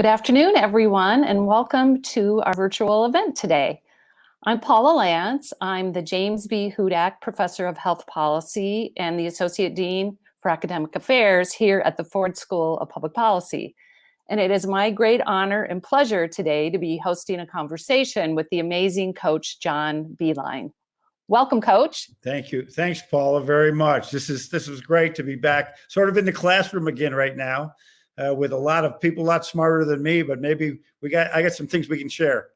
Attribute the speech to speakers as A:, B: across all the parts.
A: Good afternoon, everyone, and welcome to our virtual event today. I'm Paula Lantz. I'm the James B. Hudak Professor of Health Policy and the Associate Dean for Academic Affairs here at the Ford School of Public Policy. And it is my great honor and pleasure today to be hosting a conversation with the amazing coach, John Beilein. Welcome, coach.
B: Thank you. Thanks, Paula, very much. This is this is great to be back sort of in the classroom again right now uh, with a lot of people a lot smarter than me, but maybe we got I got some things we can share.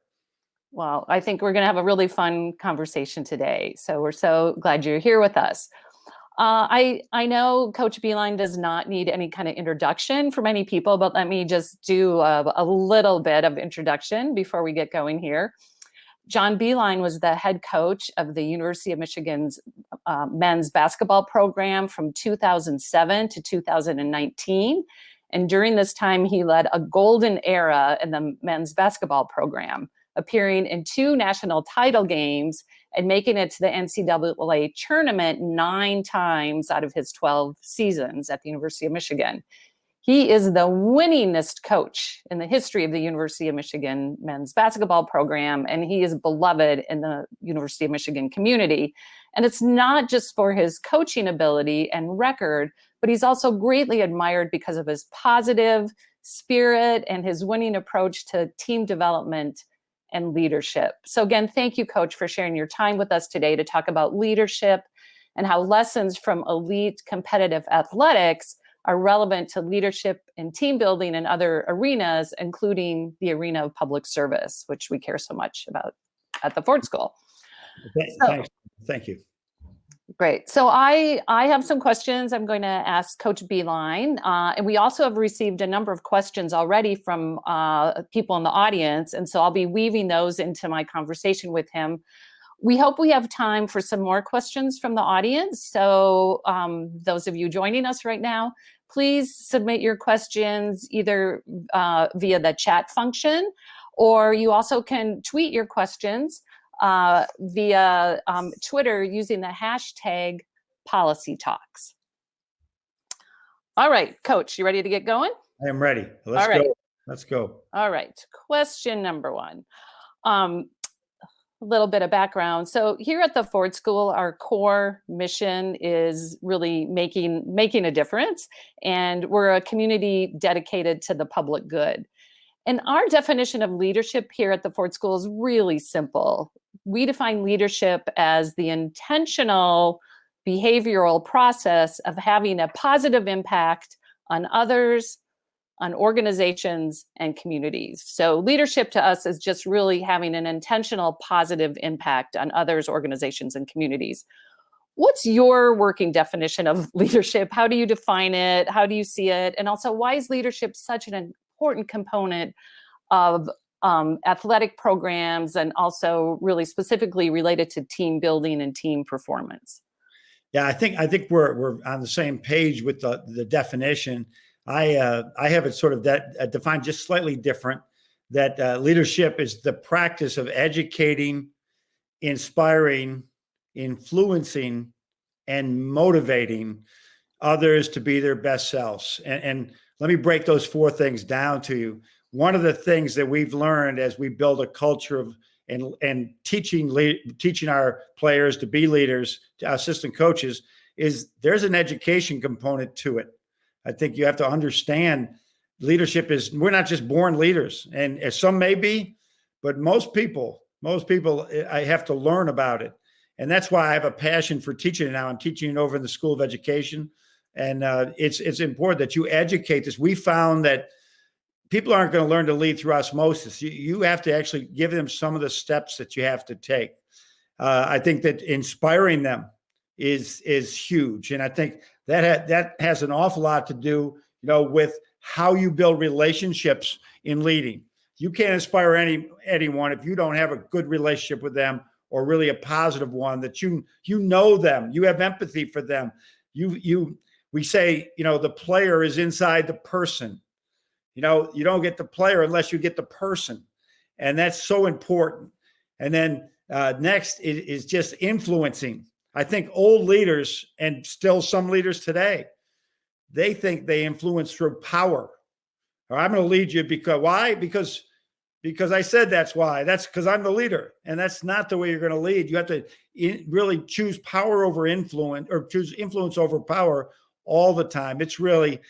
A: Well, I think we're going to have a really fun conversation today. So we're so glad you're here with us. Uh, I, I know Coach Beilein does not need any kind of introduction for many people, but let me just do a, a little bit of introduction before we get going here. John Beilein was the head coach of the University of Michigan's uh, men's basketball program from 2007 to 2019. And during this time, he led a golden era in the men's basketball program, appearing in two national title games and making it to the NCAA tournament nine times out of his 12 seasons at the University of Michigan. He is the winningest coach in the history of the University of Michigan men's basketball program, and he is beloved in the University of Michigan community. And it's not just for his coaching ability and record, but he's also greatly admired because of his positive spirit and his winning approach to team development and leadership. So again, thank you, Coach, for sharing your time with us today to talk about leadership and how lessons from elite competitive athletics are relevant to leadership and team building in other arenas, including the arena of public service, which we care so much about at the Ford School.
B: So, Thank you.
A: Great. So I, I have some questions I'm going to ask Coach Beilein. Uh, and we also have received a number of questions already from uh, people in the audience. And so I'll be weaving those into my conversation with him. We hope we have time for some more questions from the audience. So um, those of you joining us right now, please submit your questions either uh, via the chat function, or you also can tweet your questions uh, via um, Twitter using the hashtag policy talks. All right, coach, you ready to get going?
B: I am ready. Let's go. Let's go.
A: All right, question number one. Um, a little bit of background. So here at the Ford School, our core mission is really making making a difference, and we're a community dedicated to the public good. And our definition of leadership here at the Ford School is really simple. We define leadership as the intentional behavioral process of having a positive impact on others, on organizations and communities. So leadership to us is just really having an intentional positive impact on others, organizations and communities. What's your working definition of leadership? How do you define it? How do you see it? And also why is leadership such an important component of um, athletic programs and also really specifically related to team building and team performance.
B: Yeah, I think I think we're we're on the same page with the the definition. I uh, I have it sort of that uh, defined just slightly different. That uh, leadership is the practice of educating, inspiring, influencing, and motivating others to be their best selves. And, and let me break those four things down to you. One of the things that we've learned as we build a culture of and and teaching teaching our players to be leaders, to assistant coaches, is there's an education component to it. I think you have to understand leadership is we're not just born leaders, and some may be, but most people, most people, I have to learn about it, and that's why I have a passion for teaching it now. I'm teaching it over in the School of Education and uh, it's it's important that you educate this. We found that people aren't going to learn to lead through osmosis. You, you have to actually give them some of the steps that you have to take. Uh, I think that inspiring them is is huge, and I think that ha that has an awful lot to do, you know, with how you build relationships in leading. You can't inspire any anyone if you don't have a good relationship with them or really a positive one that you you know them, you have empathy for them, you you we say, you know, the player is inside the person. You know, you don't get the player unless you get the person. And that's so important. And then uh, next is, is just influencing. I think old leaders and still some leaders today, they think they influence through power. or I'm going to lead you because why? Because because I said that's why. That's because I'm the leader, and that's not the way you're going to lead. You have to in, really choose power over influence, or choose influence over power all the time. It's really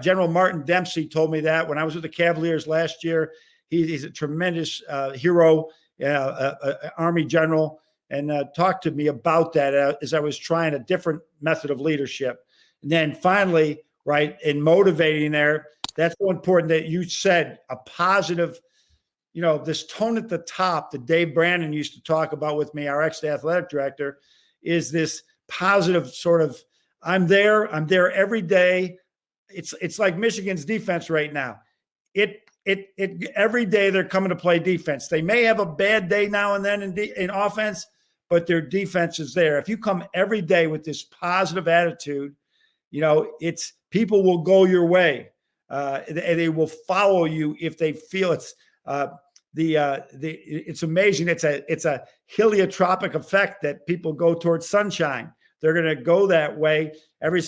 B: General Martin Dempsey told me that when I was with the Cavaliers last year. He, he's a tremendous uh, hero, uh, uh, uh Army general, and uh, talked to me about that uh, as I was trying a different method of leadership. And then finally, right, in motivating there, that's so important that you said a positive you know, this tone at the top that Dave Brandon used to talk about with me, our ex athletic director, is this positive sort of I'm there, I'm there every day. It's it's like Michigan's defense right now. It it it every day they're coming to play defense. They may have a bad day now and then in in offense, but their defense is there. If you come every day with this positive attitude, you know, it's people will go your way. Uh, and they will follow you if they feel it's uh, the uh, the it's amazing. It's a it's a heliotropic effect that people go towards sunshine. They're going to go that way every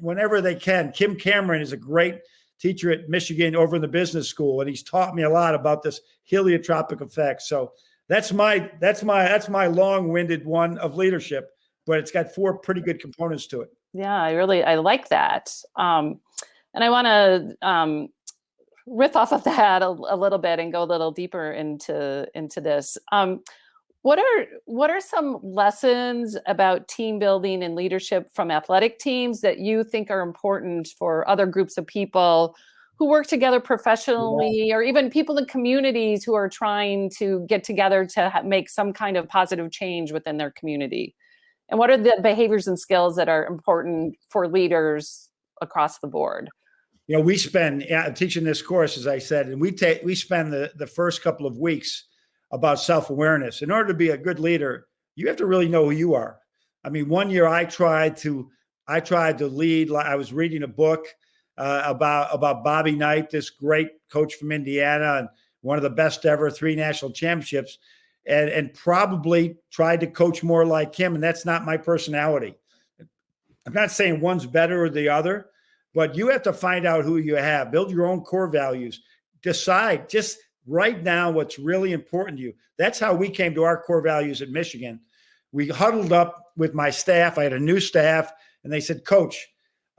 B: whenever they can. Kim Cameron is a great teacher at Michigan over in the business school, and he's taught me a lot about this heliotropic effect. So that's my that's my that's my long-winded one of leadership, but it's got four pretty good components to it.
A: Yeah, I really I like that. Um, and I want to um, riff off of that a, a, little bit and go a little deeper into into this. Um, what are what are some lessons about team building and leadership from athletic teams that you think are important for other groups of people who work together professionally or even people in communities who are trying to get together to make some kind of positive change within their community? And what are the behaviors and skills that are important for leaders across the board?
B: you know, we spend yeah, teaching this course, as I said, and we take we spend the the first couple of weeks about self awareness. In order to be a good leader, you have to really know who you are. I mean, one year I tried to I tried to lead. I was reading a book uh, about about Bobby Knight, this great coach from Indiana and one of the best ever three national championships, and and probably tried to coach more like him. And that's not my personality. I'm not saying one's better or the other, but you have to find out who you have, build your own core values, decide, just write down what's really important to you. That's how we came to our core values at Michigan. We huddled up with my staff. I had a new staff, and they said, Coach,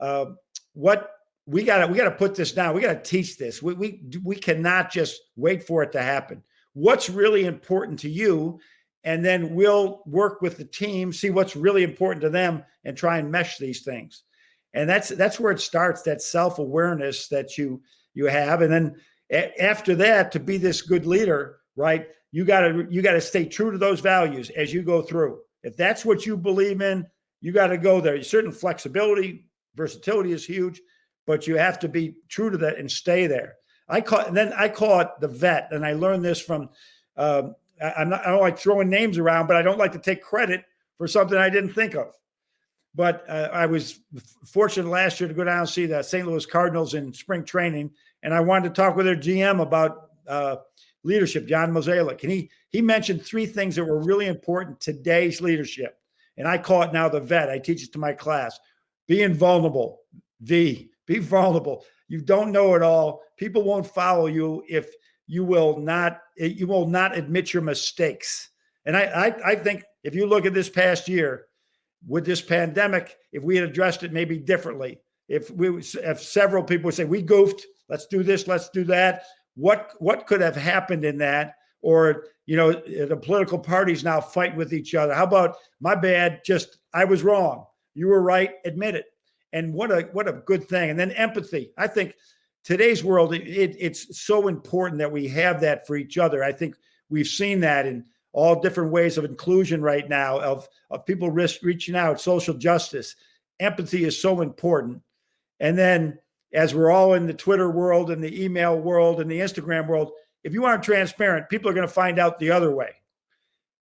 B: uh, what we got to we got to put this down. We got to teach this. We, we we cannot just wait for it to happen. What's really important to you, and then we'll work with the team, see what's really important to them, and try and mesh these things and that's that's where it starts that self-awareness that you you have and then after that to be this good leader right you got to you got to stay true to those values as you go through if that's what you believe in you got to go there certain flexibility versatility is huge but you have to be true to that and stay there i call then i call it the vet and i learned this from um, I, I'm not, I don't like throwing names around, but I don't like to take credit for something I didn't think of. But uh, I was fortunate last year to go down and see the St. Louis Cardinals in spring training, and I wanted to talk with their GM about uh, leadership, John Mozeliak, and he he mentioned three things that were really important today's leadership, and I call it now the vet. I teach it to my class: being vulnerable. V, be vulnerable. You don't know it all. People won't follow you if you will not you will not admit your mistakes. And I I, I think if you look at this past year with this pandemic, if we had addressed it maybe differently, if we if several people say we goofed, let's do this, let's do that. What what could have happened in that? Or you know, the political parties now fight with each other. How about my bad? Just I was wrong. You were right. Admit it. And what a what a good thing. And then empathy. I think today's world, it, it's so important that we have that for each other. I think we've seen that in all different ways of inclusion right now of, of people risk, reaching out, social justice. Empathy is so important. And then as we're all in the Twitter world and the email world and the Instagram world, if you aren't transparent, people are going to find out the other way.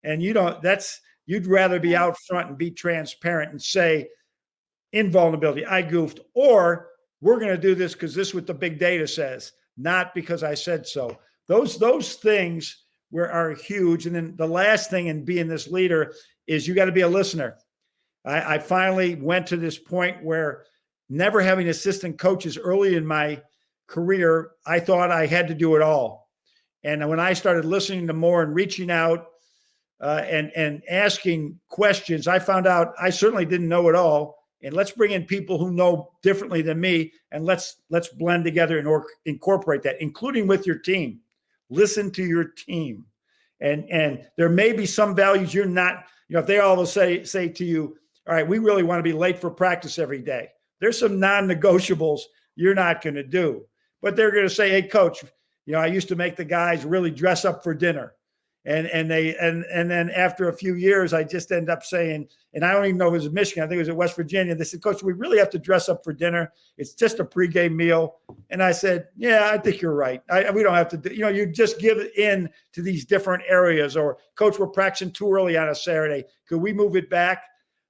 B: And you don't, that's, you'd rather be out front and be transparent and say, invulnerability, I goofed, or we're going to do this because this is what the big data says, not because I said so. Those, those things were are huge. And then the last thing in being this leader is you got to be a listener. I, I finally went to this point where never having assistant coaches early in my career, I thought I had to do it all. And when I started listening to more and reaching out uh, and and asking questions, I found out I certainly didn't know it all. And let's bring in people who know differently than me, and let's let's blend together and or, incorporate that, including with your team. Listen to your team, and and there may be some values you're not. You know, if they all say say to you, "All right, we really want to be late for practice every day," there's some non-negotiables you're not going to do. But they're going to say, "Hey, coach, you know, I used to make the guys really dress up for dinner." And and they and and then after a few years, I just end up saying, and I don't even know if it was Michigan, I think it was at West Virginia. They said, Coach, we really have to dress up for dinner. It's just a pregame meal. And I said, Yeah, I think you're right. I, we don't have to do, you know, you just give in to these different areas. Or coach, we're practicing too early on a Saturday. Could we move it back?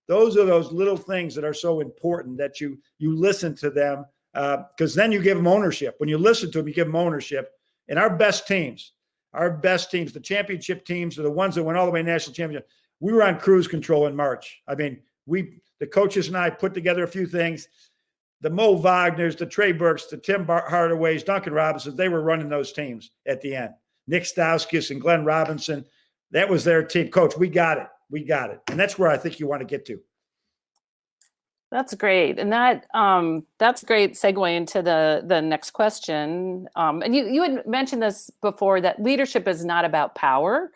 B: Those are those little things that are so important that you you listen to them because uh, then you give them ownership. When you listen to them, you give them ownership. And our best teams, our best teams, the championship teams, are the ones that went all the way national championship. We were on cruise control in March. I mean, we the coaches and I put together a few things. The Mo Wagners, the Trey Burks, the Tim Hardaways, Duncan Robinson, they were running those teams at the end. Nik Stauskas and Glenn Robinson, that was their team. Coach, we got it. We got it. And that's where I think you want to get to.
A: That's great, and that um, that's great segue into the the next question. Um, and you you had mentioned this before that leadership is not about power.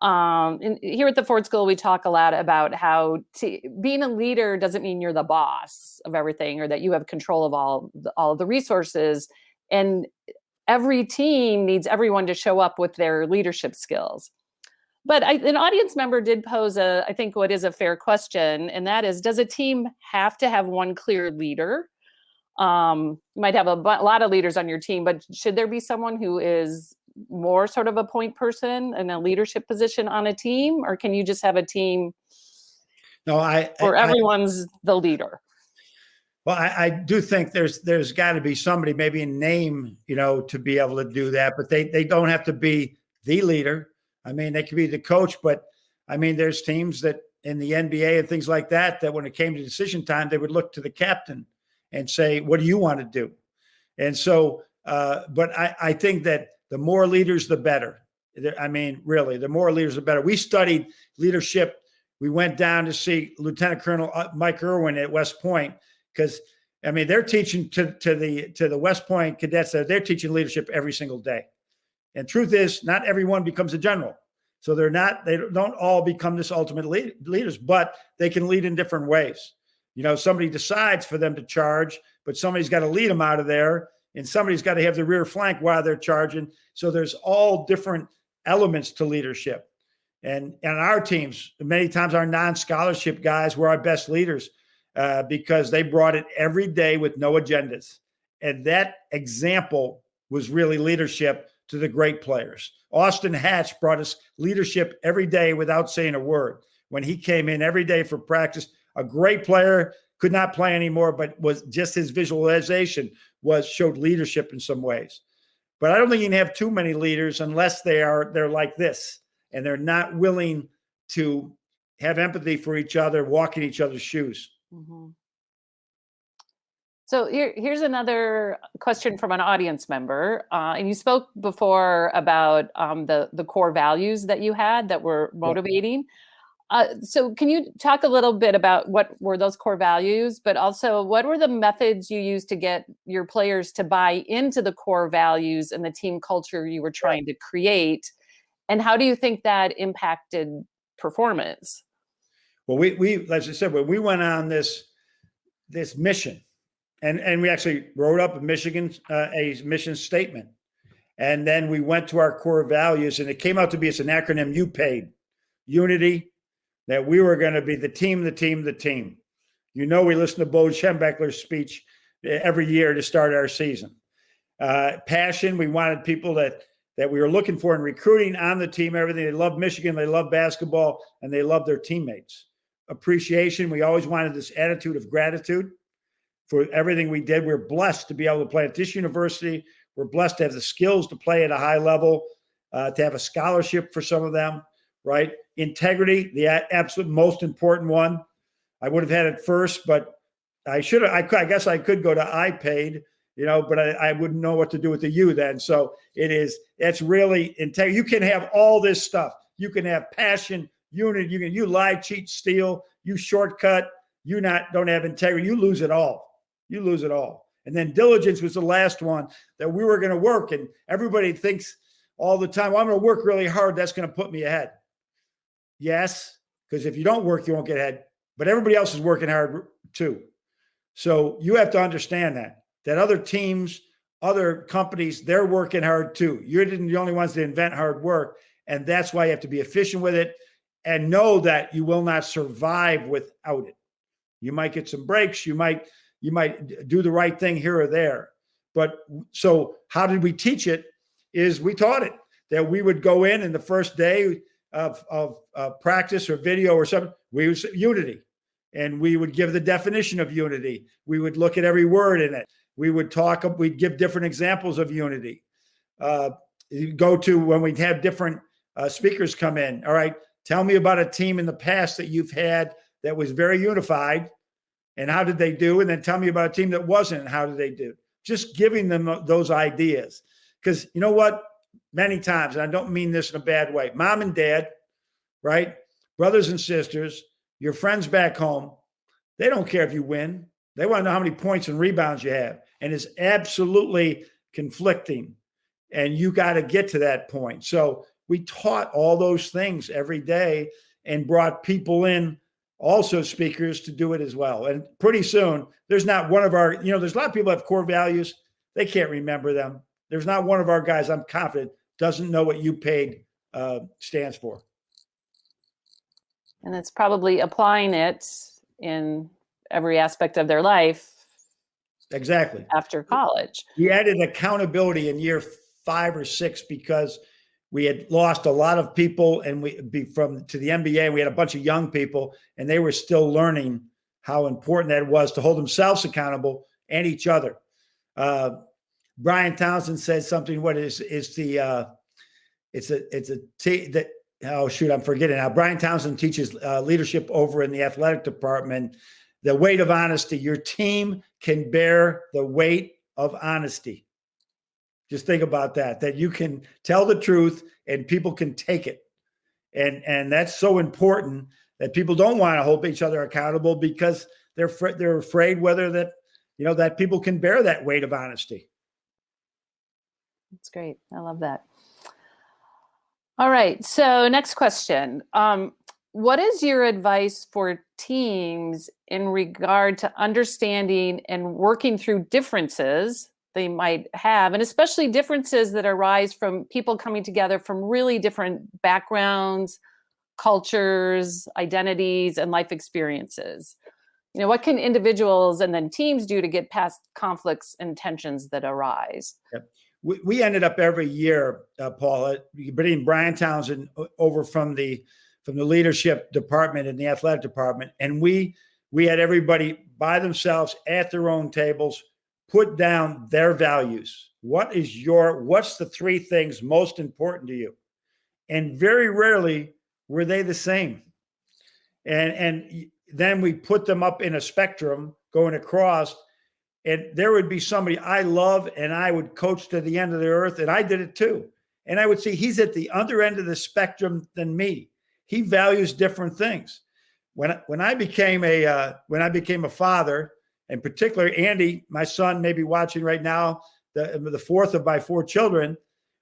A: Um, and here at the Ford School, we talk a lot about how to, being a leader doesn't mean you're the boss of everything or that you have control of all all of the resources. And every team needs everyone to show up with their leadership skills. But I, an audience member did pose a, I think, what is a fair question, and that is, does a team have to have one clear leader? Um, you might have a, a lot of leaders on your team, but should there be someone who is more sort of a point person in a leadership position on a team, or can you just have a team?
B: No, I.
A: Where everyone's I, the leader.
B: Well, I, I, do think there's there's got to be somebody, maybe a name, you know, to be able to do that, but they they don't have to be the leader. I mean, they could be the coach, but I mean, there's teams that in the NBA and things like that, that when it came to decision time, they would look to the captain and say, What do you want to do? And so, uh, but I, I think that the more leaders, the better. I mean, really, the more leaders, the better. We studied leadership. We went down to see Lieutenant Colonel uh, Mike Irwin at West Point because I mean they're teaching to to the to the West Point cadets. That they're teaching leadership every single day. And truth is, not everyone becomes a general. So they're not, they don't all become this ultimate lead, leaders, but they can lead in different ways. You know, somebody decides for them to charge, but somebody's got to lead them out of there, and somebody's got to have the rear flank while they're charging. So there's all different elements to leadership. And and our teams, many times our non-scholarship guys were our best leaders uh, because they brought it every day with no agendas. And that example was really leadership to the great players. Austin Hatch brought us leadership every day without saying a word. When he came in every day for practice, a great player could not play anymore, but was just his visualization was showed leadership in some ways. But I don't think you can have too many leaders unless they are they're like this and they're not willing to have empathy for each other, walk in each other's shoes. Mm-hmm.
A: So here, here's another question from an audience member. Uh, and you spoke before about um, the, the core values that you had that were motivating. Uh, so can you talk a little bit about what were those core values, but also what were the methods you used to get your players to buy into the core values and the team culture you were trying to create? And how do you think that impacted performance?
B: Well, we, we as I said, when we went on this, this mission, and and we actually wrote up a Michigan uh, a mission statement, and then we went to our core values, and it came out to be it's an acronym. You paid unity, that we were going to be the team, the team, the team. You know, we listen to Bo Schembechler's speech uh, every year to start our season. Uh, passion, we wanted people that that we were looking for in recruiting on the team. Everything they love Michigan, they love basketball, and they love their teammates. Appreciation, we always wanted this attitude of gratitude for everything we did. We're blessed to be able to play at this university. We're blessed to have the skills to play at a high level, uh, to have a scholarship for some of them, right? Integrity, the absolute most important one. I would have had it first, but I should have. I, I guess I could go to I paid you know, but I, I wouldn't know what to do with the U then. So it is, it's really integrity. You can have all this stuff. You can have passion, unity, you can, you lie, cheat, steal, you shortcut, you not, don't have integrity. You lose it all. You lose it all. And then diligence was the last one that we were going to work. And everybody thinks all the time, well, I'm going to work really hard. That's going to put me ahead. Yes, because if you don't work, you won't get ahead. But everybody else is working hard too. So you have to understand that, that other teams, other companies, they're working hard too. You're the only ones that invent hard work. And that's why you have to be efficient with it and know that you will not survive without it. You might get some breaks. You might, you might do the right thing here or there. But so how did we teach it is we taught it that we would go in in the first day of, of uh, practice or video or something, we was unity and we would give the definition of unity. We would look at every word in it. We would talk, we'd give different examples of unity. Uh, go to when we'd have different uh, speakers come in. All right, tell me about a team in the past that you've had that was very unified and how did they do? And then tell me about a team that wasn't how did they do? Just giving them those ideas. Because you know what? Many times, and I don't mean this in a bad way, mom and dad, right? Brothers and sisters, your friends back home, they don't care if you win. They want to know how many points and rebounds you have. And it's absolutely conflicting. And you got to get to that point. So we taught all those things every day and brought people in, also speakers, to do it as well. And pretty soon, there's not one of our, you know, there's a lot of people have core values. They can't remember them. There's not one of our guys, I'm confident, doesn't know what you paid uh, stands for.
A: And it's probably applying it in every aspect of their life.
B: Exactly.
A: After college.
B: We added accountability in year five or six because we had lost a lot of people and we be from to the NBA. We had a bunch of young people and they were still learning how important that was to hold themselves accountable and each other. Uh, Brian Townsend said something. What is is the uh, it's a it's a t that oh shoot, I'm forgetting now. Brian Townsend teaches uh, leadership over in the athletic department. The weight of honesty. Your team can bear the weight of honesty. Just think about that. That you can tell the truth and people can take it, and and that's so important that people don't want to hold each other accountable because they're they're afraid whether that you know that people can bear that weight of honesty.
A: That's great. I love that. All right. So next question. Um, what is your advice for teams in regard to understanding and working through differences they might have, and especially differences that arise from people coming together from really different backgrounds, cultures, identities, and life experiences? You know, what can individuals and then teams do to get past conflicts and tensions that arise?
B: Yep we, we ended up every year, uh, Paula, bringing Brian Townsend over from the from the leadership department and the athletic department, and we we had everybody by themselves at their own tables put down their values. What is your what's the three things most important to you? And very rarely were they the same. And and then we put them up in a spectrum going across and there would be somebody I love and I would coach to the end of the earth and I did it too. And I would see he's at the other end of the spectrum than me. He values different things. When when I became a uh, when I became a father, and particular, Andy, my son, may be watching right now, the the fourth of my four children.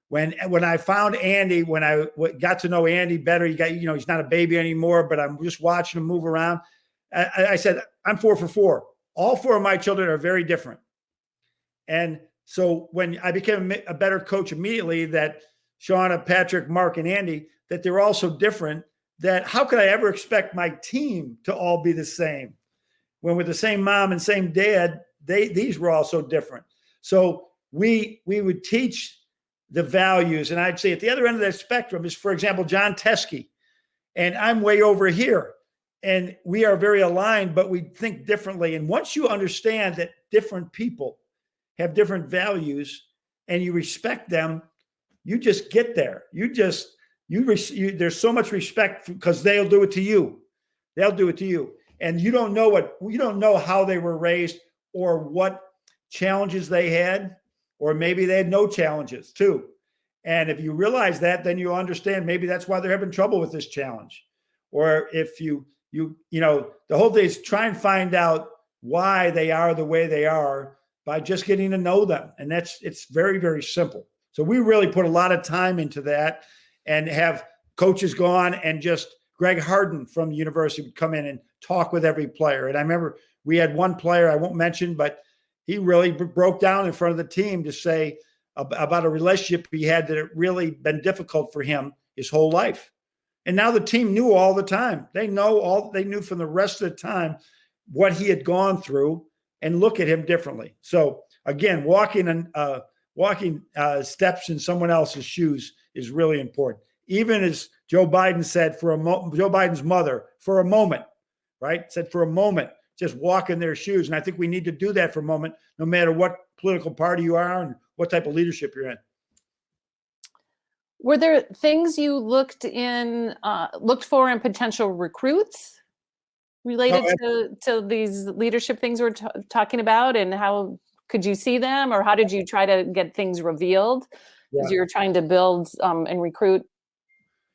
B: When when I found Andy, when I got to know Andy better, he got you know he's not a baby anymore, but I'm just watching him move around. I, I said I'm four for four all four of my children are very different. And so when I became a better coach immediately, that Shauna, Patrick, Mark, and Andy, that they're all so different that how could I ever expect my team to all be the same? When with the same mom and same dad, they these were all so different. So we we would teach the values, and I'd say at the other end of that spectrum is, for example, Jon Teske, and I'm way over here and we are very aligned, but we think differently. And once you understand that different people have different values and you respect them, you just get there. You just, you, you there's so much respect because they'll do it to you. They'll do it to you. And you don't know what, you don't know how they were raised or what challenges they had, or maybe they had no challenges too. And if you realize that, then you understand maybe that's why they're having trouble with this challenge. Or if you you you know the whole thing is try and find out why they are the way they are by just getting to know them, and that's it's very very simple. So we really put a lot of time into that, and have coaches go on and just Greg Harden from university would come in and talk with every player. And I remember we had one player I won't mention, but he really broke down in front of the team to say about a relationship he had that had really been difficult for him his whole life. And now the team knew all the time. They know all they knew from the rest of the time what he had gone through and look at him differently. So again, walking and uh, walking uh, steps in someone else's shoes is really important. Even as Joe Biden said for a mo- Joe Biden's mother for a moment, right? Said for a moment, just walk in their shoes. And I think we need to do that for a moment, no matter what political party you are and what type of leadership you're in.
A: Were there things you looked in, uh, looked for in potential recruits related to, to these leadership things we're talking about and how could you see them or how did you try to get things revealed yeah. as you were trying to build um, and recruit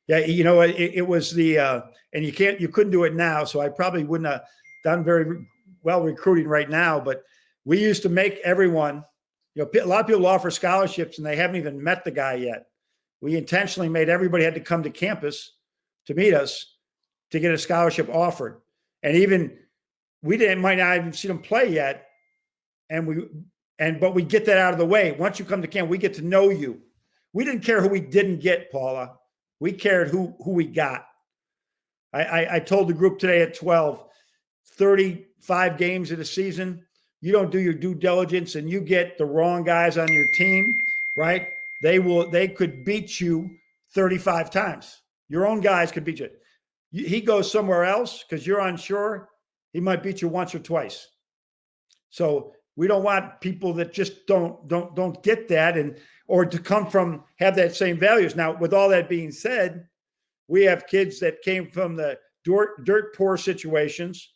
B: yeah, you know, it, it was the uh, and you can't you couldn't do it now, so I probably wouldn't have done very well recruiting right now. But we used to make everyone, you know, a lot of people offer scholarships and they haven't even met the guy yet. We intentionally made everybody had to come to campus to meet us to get a scholarship offered, and even we didn't might not even see them play yet, and we and but we get that out of the way. Once you come to camp, we get to know you. We didn't care who we didn't get, Paula. We cared who who we got. I, I, I told the group today at 12, 35 games of the season. You don't do your due diligence and you get the wrong guys on your team, right? They will they could beat you 35 times. Your own guys could beat you. He goes somewhere else because you're unsure. He might beat you once or twice. So we don't want people that just don't don't don't get that and or to come from have that same values. Now, with all that being said, we have kids that came from the dirt, dirt poor situations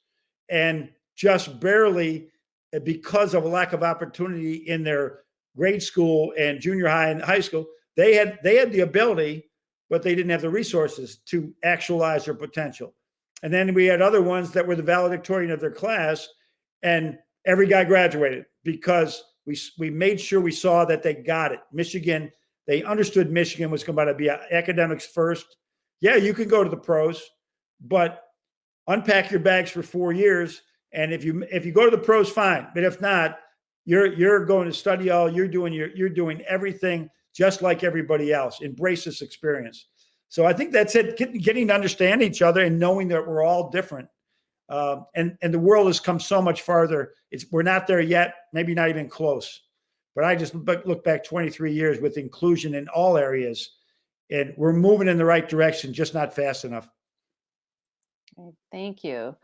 B: and just barely uh, because of a lack of opportunity in their grade school and junior high and high school, they had they had the ability, but they didn't have the resources to actualize their potential. And then we had other ones that were the valedictorian of their class, and every guy graduated because we, we made sure we saw that they got it. Michigan, they understood Michigan was going to be academics first. Yeah, you can go to the pros, but unpack your bags for four years. And if you if you go to the pros, fine. But if not, you're you're going to study all. You're doing your you're doing everything just like everybody else. Embrace this experience. So I think that's it. Get, getting to understand each other and knowing that we're all different um, and and the world has come so much farther. It's we're not there yet, maybe not even close. But I just look back 23 years with inclusion in all areas, and we're moving in the right direction, just not fast enough.
A: Thank you.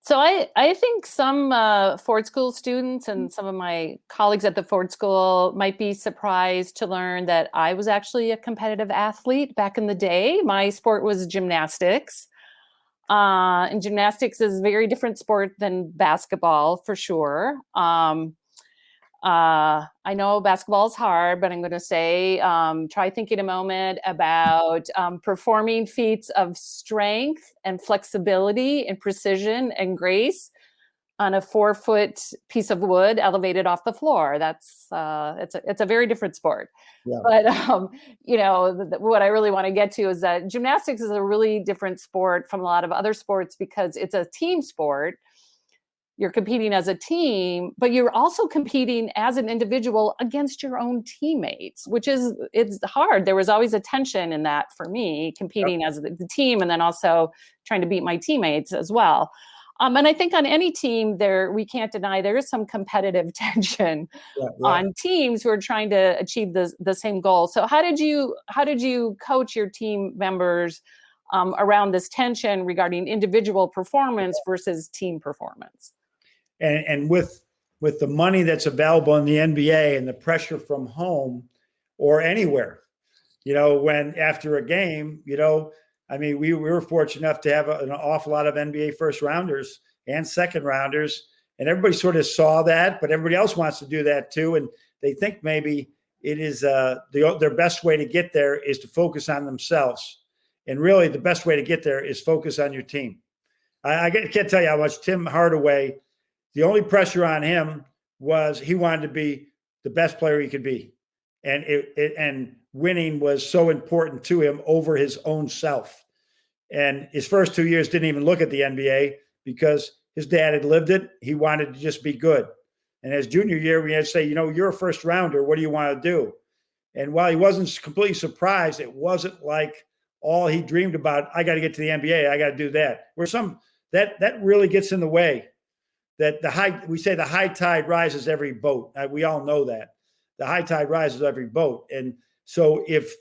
A: So I, I think some uh, Ford School students and some of my colleagues at the Ford School might be surprised to learn that I was actually a competitive athlete back in the day. My sport was gymnastics. Uh, and gymnastics is a very different sport than basketball for sure. Um, uh, I know basketball is hard, but I'm going to say um, try thinking a moment about um, performing feats of strength and flexibility and precision and grace on a four foot piece of wood elevated off the floor. That's uh, it's a it's a very different sport. Yeah. But um, you know the, the, what I really want to get to is that gymnastics is a really different sport from a lot of other sports because it's a team sport. You're competing as a team, but you're also competing as an individual against your own teammates, which is it's hard. There was always a tension in that for me, competing yep. as the team and then also trying to beat my teammates as well. Um, and I think on any team there, we can't deny there is some competitive tension yeah, yeah. on teams who are trying to achieve the, the same goal. So how did you, how did you coach your team members um, around this tension regarding individual performance versus team performance?
B: And, and with, with the money that's available in the NBA and the pressure from home or anywhere, you know, when after a game, you know, I mean, we, we were fortunate enough to have a, an awful lot of NBA first rounders and second rounders and everybody sort of saw that, but everybody else wants to do that too, and they think maybe it is uh, the, their best way to get there is to focus on themselves, and really the best way to get there is focus on your team. I, I can't tell you how much Tim Hardaway. The only pressure on him was he wanted to be the best player he could be, and it, it and winning was so important to him over his own self. And his first two years didn't even look at the NBA because his dad had lived it. He wanted to just be good. And as junior year, we had to say, you know, you're a first rounder. What do you want to do? And while he wasn't completely surprised, it wasn't like all he dreamed about. I got to get to the NBA. I got to do that. Where some that that really gets in the way. That the high we say the high tide rises every boat. Uh, we all know that the high tide rises every boat. And so if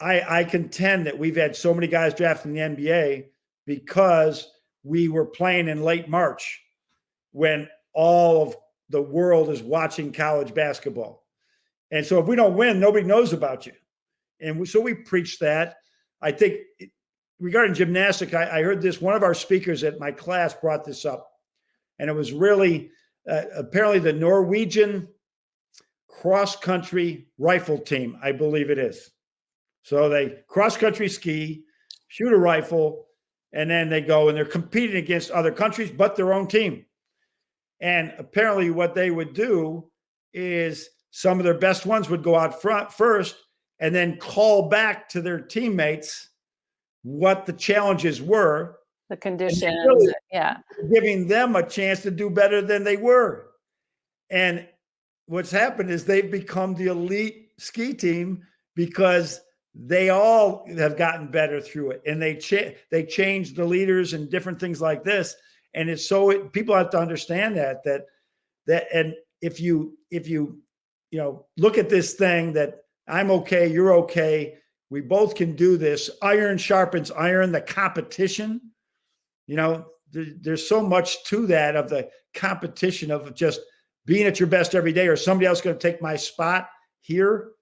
B: I, I contend that we've had so many guys drafted in the NBA because we were playing in late March when all of the world is watching college basketball. And so if we don't win, nobody knows about you. And we, so we preach that. I think regarding gymnastic, I, I, heard this, one of our speakers at my class brought this up. And it was really uh, apparently the Norwegian cross country rifle team, I believe it is. So they cross country ski, shoot a rifle, and then they go and they're competing against other countries, but their own team. And apparently, what they would do is some of their best ones would go out front first and then call back to their teammates what the challenges were.
A: The conditions, really yeah.
B: Giving them a chance to do better than they were. And what's happened is they've become the elite ski team because they all have gotten better through it. And they cha- they changed the leaders and different things like this. And it's so it, people have to understand that that that and if you if you you know look at this thing that i'm okay you're okay we both can do this. Iron sharpens iron the competition you know there, there's so much to that of the competition of just being at your best every day or somebody else going to take my spot here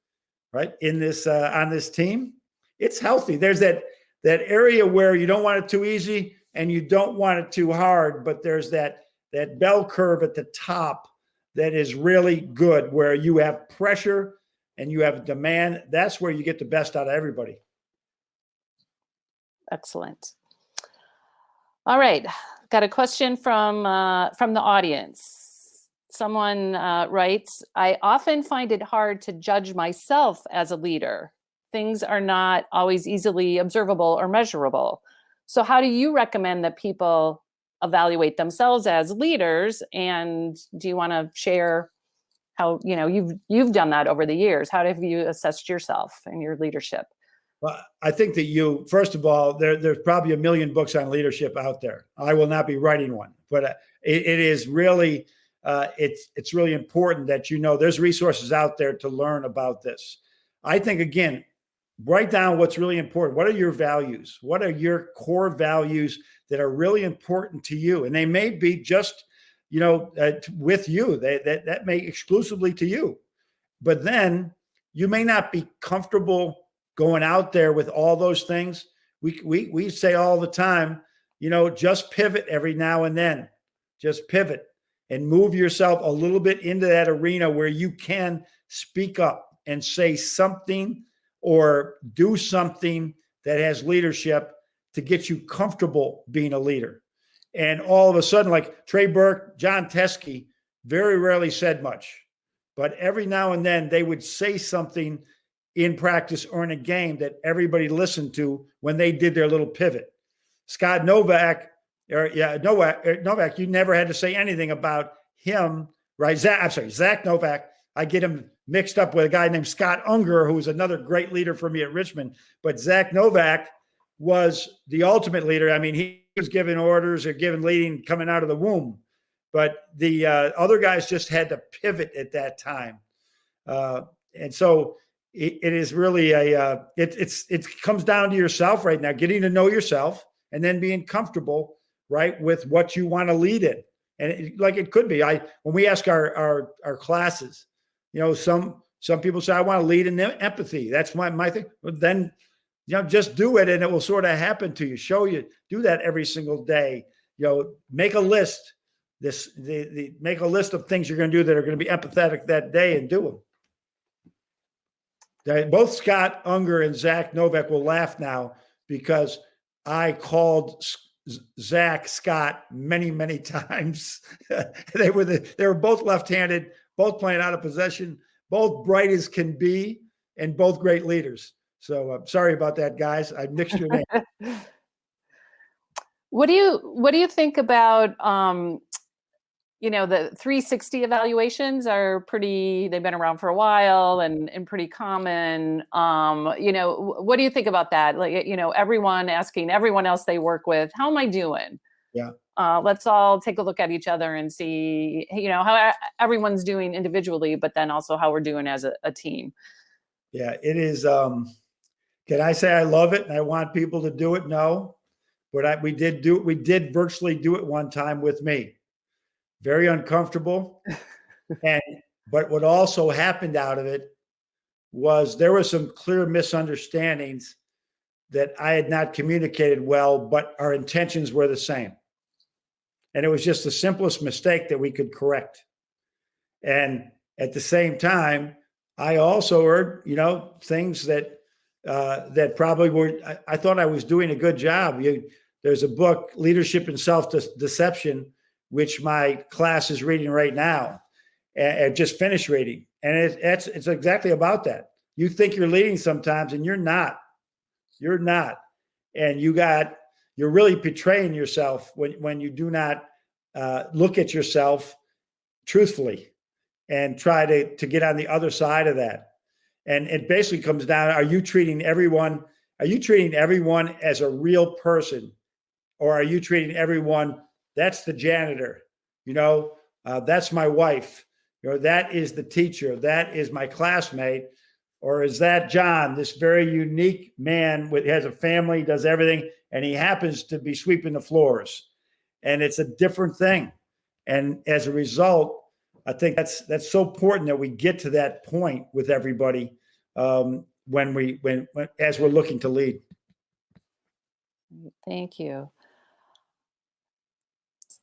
B: right in this uh, on this team it's healthy. There's that that area where you don't want it too easy and you don't want it too hard but there's that that bell curve at the top that is really good where you have pressure and you have demand. That's where you get the best out of everybody.
A: Excellent. All right. Got a question from uh, from the audience someone uh, writes, I often find it hard to judge myself as a leader. Things are not always easily observable or measurable. So how do you recommend that people evaluate themselves as leaders? And do you want to share how, you know, you've, you've done that over the years. How have you assessed yourself and your leadership?
B: Well, I think that you, first of all, there, there's probably a million books on leadership out there. I will not be writing one, but uh, it, it is really, uh, it's it's really important that you know there's resources out there to learn about this. I think again, write down what's really important. What are your values? What are your core values that are really important to you? And they may be just, you know, uh, with you. They, that that may exclusively to you. But then you may not be comfortable going out there with all those things. We we we say all the time, you know, just pivot every now and then. Just pivot and move yourself a little bit into that arena where you can speak up and say something or do something that has leadership to get you comfortable being a leader. And all of a sudden, like Trey Burke, Jon Teske, very rarely said much, but every now and then they would say something in practice or in a game that everybody listened to when they did their little pivot. Scott Novak yeah, Novak, er, Novak, you never had to say anything about him, right? Zach, I'm sorry, Zach Novak. I get him mixed up with a guy named Scott Unger, who was another great leader for me at Richmond. But Zach Novak was the ultimate leader. I mean, he was giving orders or giving leading coming out of the womb. But the uh, other guys just had to pivot at that time. Uh, and so it, it is really a uh, it, it's it comes down to yourself right now, getting to know yourself and then being comfortable right, with what you want to lead in. And it, like it could be, I when we ask our our our classes, you know, some some people say I want to lead in empathy. That's my my thing. But then, you know, just do it, and it will sort of happen to you. Show you do that every single day. You know, make a list. this, the, the, make a list of things you're going to do that are going to be empathetic that day and do them. Both Scott Unger and Zack Novak will laugh now because I called Zack Scott many, many times. they were the, they were both left-handed, both playing out of possession, both bright as can be, and both great leaders. So uh, sorry about that, guys. I mixed your name.
A: What do you what do you think about um, you know the 360 evaluations are pretty they've been around for a while and and pretty common um, you know what do you think about that like you know everyone asking everyone else they work with how am I doing
B: Yeah.
A: uh, let's all take a look at each other and see you know how everyone's doing individually but then also how we're doing as a, a team
B: Yeah, it is. Um, can I say I love it and I want people to do it? No, but I, we did do we did virtually do it one time with me. Very uncomfortable, and but what also happened out of it was there were some clear misunderstandings that I had not communicated well, but our intentions were the same, and it was just the simplest mistake that we could correct. And at the same time, I also heard, you know, things that uh, that probably were. I, I thought I was doing a good job. You, there's a book, Leadership and Self Deception, which my class is reading right now, and, just finished reading, and it, it's it's exactly about that. You think you're leading sometimes, and you're not. You're not, and you got you're really betraying yourself when when you do not uh, look at yourself truthfully and try to to get on the other side of that. And it basically comes down: Are you treating everyone? Are you treating everyone as a real person, or are you treating everyone? That's the janitor. You know, uh, that's my wife. You know, that is the teacher. That is my classmate. Or is that John, this very unique man with has a family, does everything, and he happens to be sweeping the floors, and it's a different thing. And as a result, I think that's that's so important that we get to that point with everybody um, when we when, when as we're looking to lead.
A: Thank you.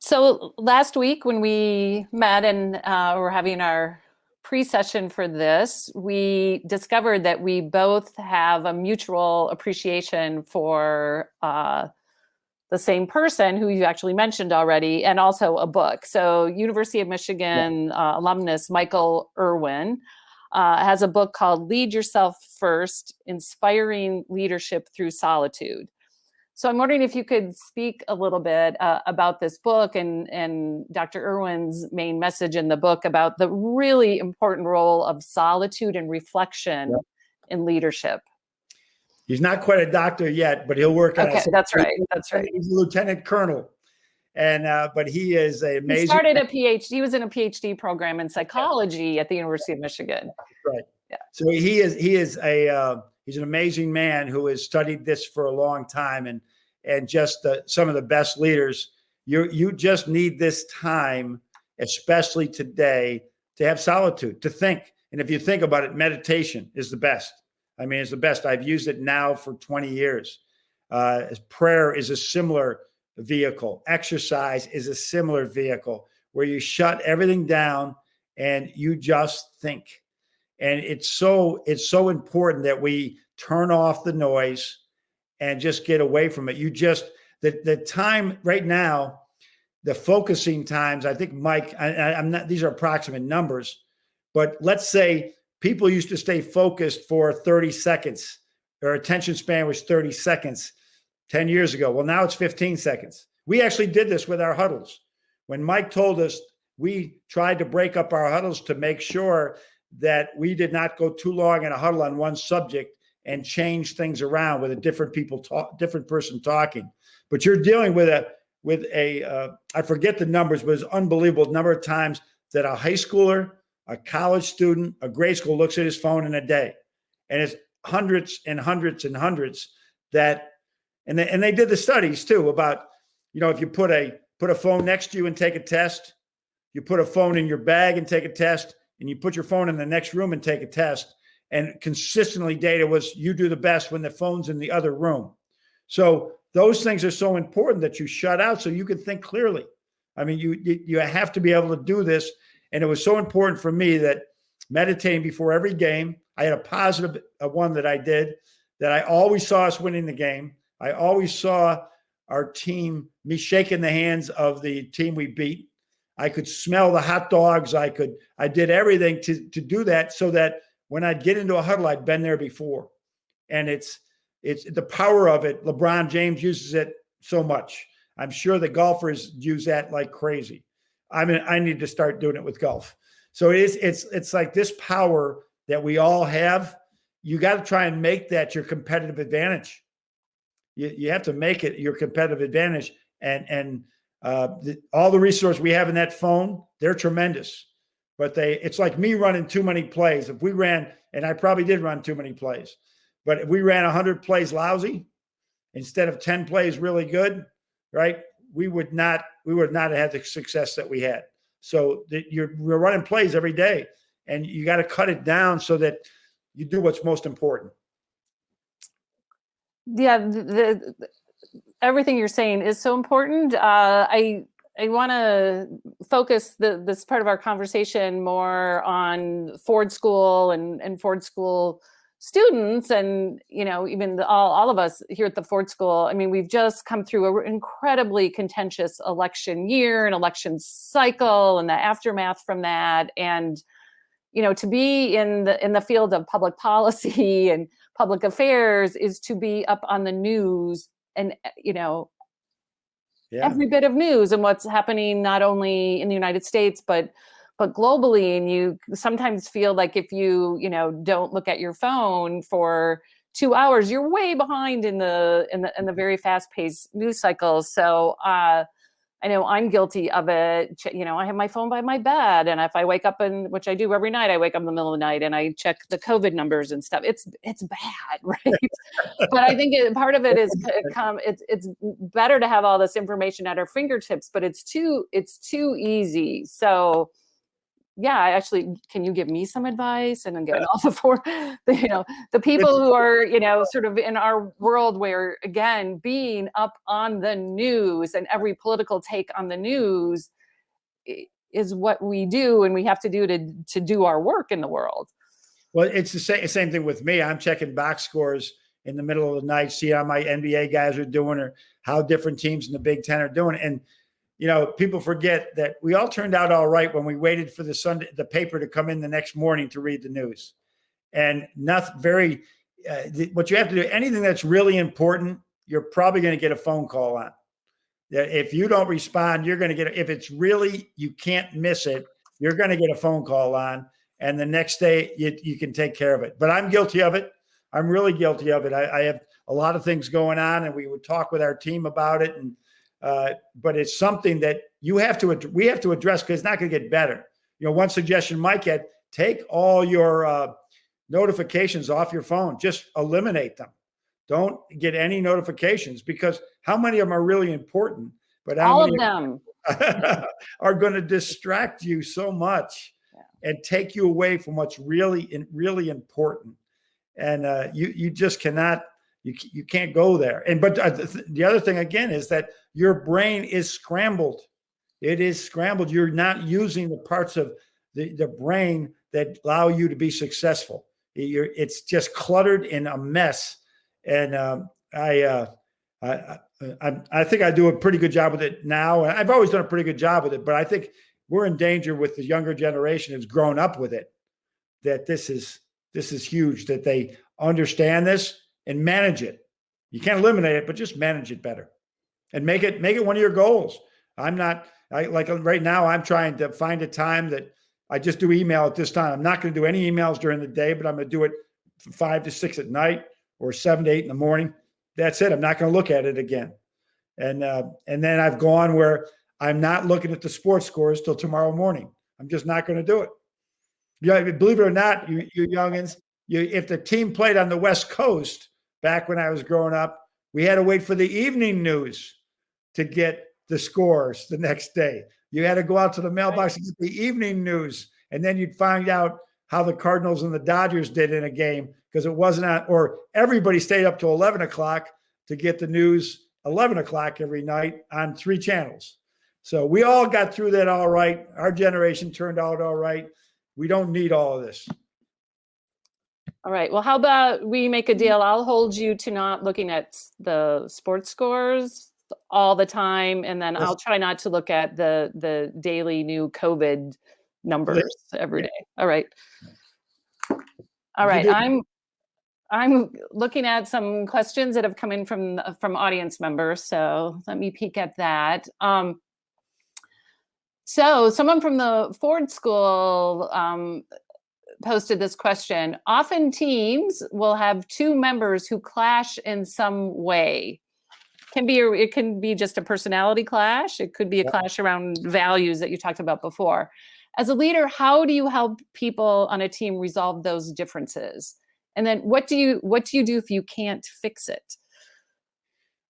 A: So last week when we met and uh, were having our pre-session for this, we discovered that we both have a mutual appreciation for uh, the same person who you actually mentioned already, and also a book. So University of Michigan uh, alumnus Michael Erwin uh, has a book called Lead Yourself First, Inspiring Leadership Through Solitude. So I'm wondering if you could speak a little bit uh, about this book and, and Dr. Erwin's main message in the book about the really important role of solitude and reflection in leadership.
B: He's not quite a doctor yet, but he'll work on
A: Okay,
B: it.
A: that's right. That's right.
B: He's a lieutenant colonel, and uh, but he is a amazing.
A: He started a PhD. He was in a PhD program in psychology at the University of Michigan. Right. Yeah.
B: So he is he is a uh, he's an amazing man who has studied this for a long time and and just uh, some of the best leaders. You you just need this time, especially today, to have solitude to think. And if you think about it, meditation is the best. I mean, it's the best. I've used it now for 20 years. Uh, prayer is a similar vehicle. Exercise is a similar vehicle where you shut everything down and you just think and it's so it's so important that we turn off the noise and just get away from it. You just the the time right now the focusing times i think mike I, i'm not these are approximate numbers but let's say people used to stay focused for 30 seconds. Their attention span was 30 seconds 10 years ago. Well now it's 15 seconds. We actually did this with our huddles. When mike told us we tried to break up our huddles to make sure that we did not go too long in a huddle on one subject and change things around with a different people talk, different person talking. But you're dealing with a with a uh, I forget the numbers, but it's unbelievable number of times that a high schooler, a college student, a grade school looks at his phone in a day, and it's hundreds and hundreds and hundreds that, and they, and they did the studies too about, you know, if you put a put a phone next to you and take a test, you put a phone in your bag and take a test, and you put your phone in the next room and take a test. And consistently, data was you do the best when the phone's in the other room. So those things are so important that you shut out so you can think clearly. I mean, you you have to be able to do this, and it was so important for me that meditating before every game. I had a uh, one that I did that I always saw us winning the game. I always saw our team, me shaking the hands of the team we beat. I could smell the hot dogs. I could, I did everything to, to do that so that when I'd get into a huddle, I'd been there before. And it's, it's the power of it. LeBron James uses it so much. I'm sure the golfers use that like crazy. I mean, I need to start doing it with golf. So it is, it's, it's like this power that we all have. You got to try and make that your competitive advantage you, you have to make it your competitive advantage. And and uh, the, all the resources we have in that phone, they're tremendous. But they, it's like me running too many plays. If we ran, and I probably did run too many plays, but if we ran 100 plays lousy instead of 10 plays really good, right? We would not, we would not have had the success that we had. So that you're we're running plays every day, and you got to cut it down so that you do what's most important
A: yeah the, everything you're saying is so important. Uh, i i want to focus the, this part of our conversation more on ford school and and ford school students and you know even the, all, all of us here at the ford school. I mean we've just come through an incredibly contentious election year an election cycle and the aftermath from that. And you know to be in the in the field of public policy and public affairs is to be up on the news and eh, you know yeah. every bit of news and what's happening not only in the United States but but globally and you sometimes feel like if you you know don't look at your phone for two hours you're way behind in the in the in the very fast paced news cycles so uh I know I'm guilty of it. You know, I have my phone by my bed, and if I wake up and which I do every night, I wake up in the middle of the night and I check the COVID numbers and stuff. It's it's bad, right? but I think it, part of it is come. It's it's better to have all this information at our fingertips, but it's too it's too easy. So yeah, actually, can you give me some advice? And then get off before, the, you know, the people who are, you know, sort of in our world where, again, being up on the news and every political take on the news is what we do and we have to do to, to do our work in the world.
B: Well, it's the same, same thing with me. I'm checking box scores in the middle of the night, see how my NBA guys are doing or how different teams in the Big Ten are doing. And you know, people forget that we all turned out all right when we waited for the Sunday, the paper to come in the next morning to read the news. And nothing very, uh, what you have to do, anything that's really important, you're probably going to get a phone call on. If you don't respond, you're going to get, if it's really, you can't miss it, you're going to get a phone call on. And the next day you, you can take care of it. But I'm guilty of it. I'm really guilty of it. I, I have a lot of things going on and we would talk with our team about it. And, uh, but it's something that you have to we have to address because it's not going to get better. You know, one suggestion Mike had: take all your uh, notifications off your phone. Just eliminate them. Don't get any notifications because how many of them are really important?
A: But all of them
B: are going to distract you so much yeah. and take you away from what's really really important. And uh, you you just cannot you, you can't go there. And but uh, the other thing again is that your brain is scrambled. It is scrambled. You're not using the parts of the, the brain that allow you to be successful. You're, it's just cluttered in a mess. And um, I, uh, I, I, I think I do a pretty good job with it now. I've always done a pretty good job with it, but I think we're in danger with the younger generation who's grown up with it. That this is this is huge. That they understand this and manage it. You can't eliminate it, but just manage it better and make it make it one of your goals. I'm not I like right now I'm trying to find a time that I just do email at this time. I'm not going to do any emails during the day, but I'm going to do it from five to six at night or seven to eight in the morning. That's it. I'm not going to look at it again. And uh, and then I've gone where I'm not looking at the sports scores till tomorrow morning. I'm just not going to do it. Yeah, believe it or not, you you youngins, you if the team played on the West Coast, back when I was growing up, we had to wait for the evening news to get the scores the next day. You had to go out to the mailbox and get the evening news, and then you'd find out how the Cardinals and the Dodgers did in a game because it wasn't on, or everybody stayed up to 11 o'clock to get the news 11 o'clock every night on three channels. So we all got through that all right. Our generation turned out all right. We don't need all of this.
A: All right. Well, how about we make a deal? I'll hold you to not looking at the sports scores all the time, and then
B: Yes.
A: I'll try not to look at the the daily new COVID numbers every day. All right. All right. I'm I'm looking at some questions that have come in from from audience members. So let me peek at that. Um, so someone from the Ford School um, posted this question. Often teams will have two members who clash in some way. Can be a, it can be just a personality clash. It could be a
B: Yeah.
A: clash around values that you talked about before. As a leader, how do you help people on a team resolve those differences? And then what do you what do you do if you can't fix it?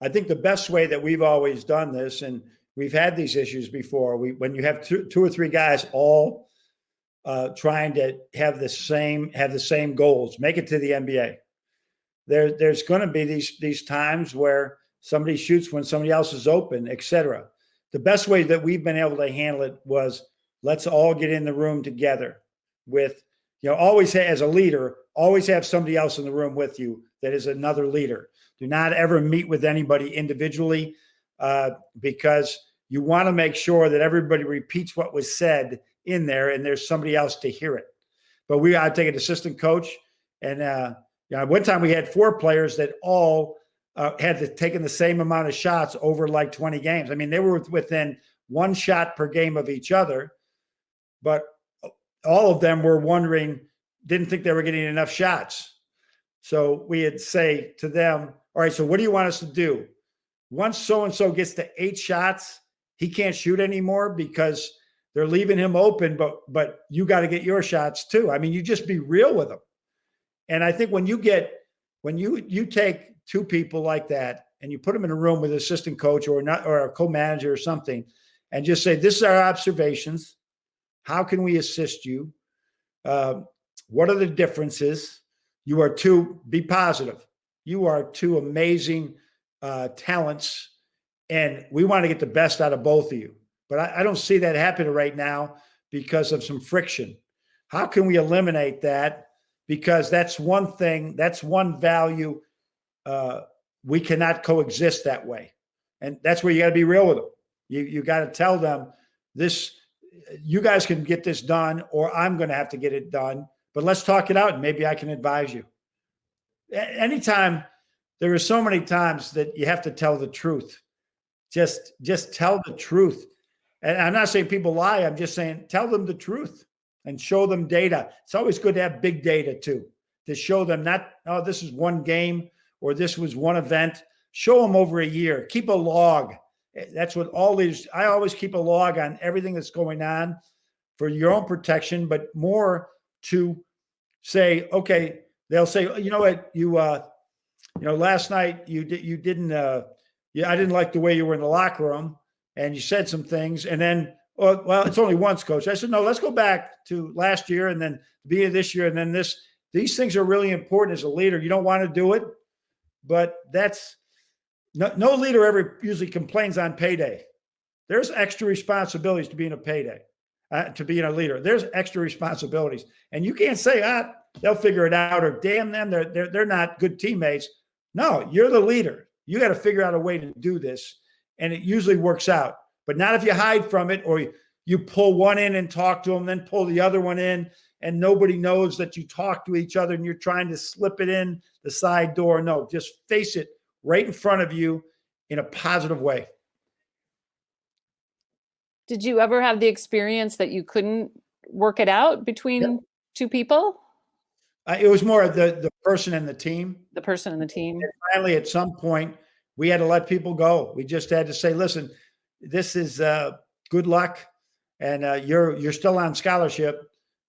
B: I think the best way that we've always done this, and we've had these issues before, we when you have two, two or three guys all uh, trying to have the same have the same goals, make it to the NBA. There, there's going to be these these times where somebody shoots when somebody else is open, etc. The best way that we've been able to handle it was let's all get in the room together with you know always as a leader always have somebody else in the room with you that is another leader do not ever meet with anybody individually uh, because you want to make sure that everybody repeats what was said in there and there's somebody else to hear it. But we I take an assistant coach, and uh, you know, one time we had four players that all uh, had taken the same amount of shots over like 20 games. I mean, they were within one shot per game of each other, but all of them were wondering, didn't think they were getting enough shots. So we had say to them, all right, so what do you want us to do? Once so and so gets to eight shots, he can't shoot anymore because they're leaving him open, but but you got to get your shots too. I mean, you just be real with them. And I think when you get when you you take two people like that and you put them in a room with an assistant coach or not or a co-manager or something, and just say, "This is our observations. How can we assist you? Uh, what are the differences? You are two. Be positive. You are two amazing uh, talents, and we want to get the best out of both of you. But I, I don't see that happening right now because of some friction. How can we eliminate that? Because that's one thing. That's one value. Uh, we cannot coexist that way, and that's where you got to be real with them. You you got to tell them this. You guys can get this done, or I'm going to have to get it done. But let's talk it out, and maybe I can advise you. A- Anytime there are so many times that you have to tell the truth. Just just tell the truth. And I'm not saying people lie. I'm just saying tell them the truth and show them data. It's always good to have big data too, to show them not, oh, this is one game or this was one event. Show them over a year. Keep a log. Eh, That's what all these, I always keep a log on everything that's going on for your own protection, but more to say, okay, they'll say, "Oh, you know what, you, uh, you know, last night you did, you didn't, uh, yeah, I didn't like the way you were in the locker room and you said some things and then, oh, well, it's only once coach. I said, no, let's go back to last year and then be this year. And then this, these things are really important as a leader. You don't want to do it, but that's no, no leader ever usually complains on payday. There's extra responsibilities to being a payday, uh, to being a leader. There's extra responsibilities and you can't say, ah, they'll figure it out or damn them. They're, they're, they're not good teammates. No, you're the leader. You got to figure out a way to do this. And it usually works out, but not if you hide from it or you, you pull one in and talk to them, then pull the other one in, and nobody knows that you talk to each other and you're trying to slip it in the side door. No, just face it right in front of you in a positive way.
A: Did you ever have the experience that you couldn't work it out between two people,
B: Uh, it was more the, the person and the team.
A: the person and the team?
B: finally at some point we had to let people go we just had to say listen this is uh, good luck and uh, you're you're still on scholarship